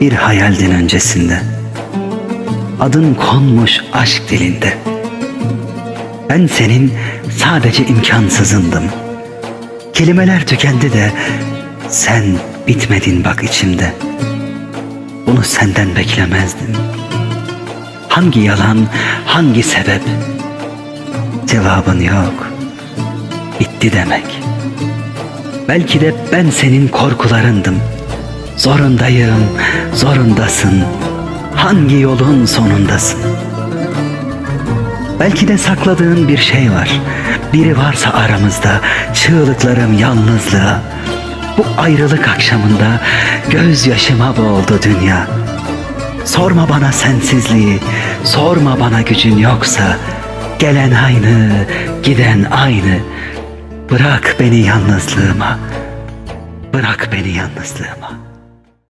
bir hayaldin öncesinde. Adın konmuş aşk dilinde. Ben senin sadece imkansızındım. Kelimeler tükendi de sen bitmedin bak içimde. Bunu senden beklemezdim. Hangi yalan, hangi sebep? Cevabın yok. Bitti demek. Belki de ben senin korkularındım. Zorundayım, zorundasın. Hangi yolun sonundasın? Belki de sakladığın bir şey var. Biri varsa aramızda çığlıklarım yalnızlığa. Bu ayrılık akşamında gözyaşıma boğuldu dünya. Sorma bana sensizliği, sorma bana gücün yoksa. Gelen aynı, giden aynı. Bırak beni yalnızlığıma. Bırak beni yalnızlığıma.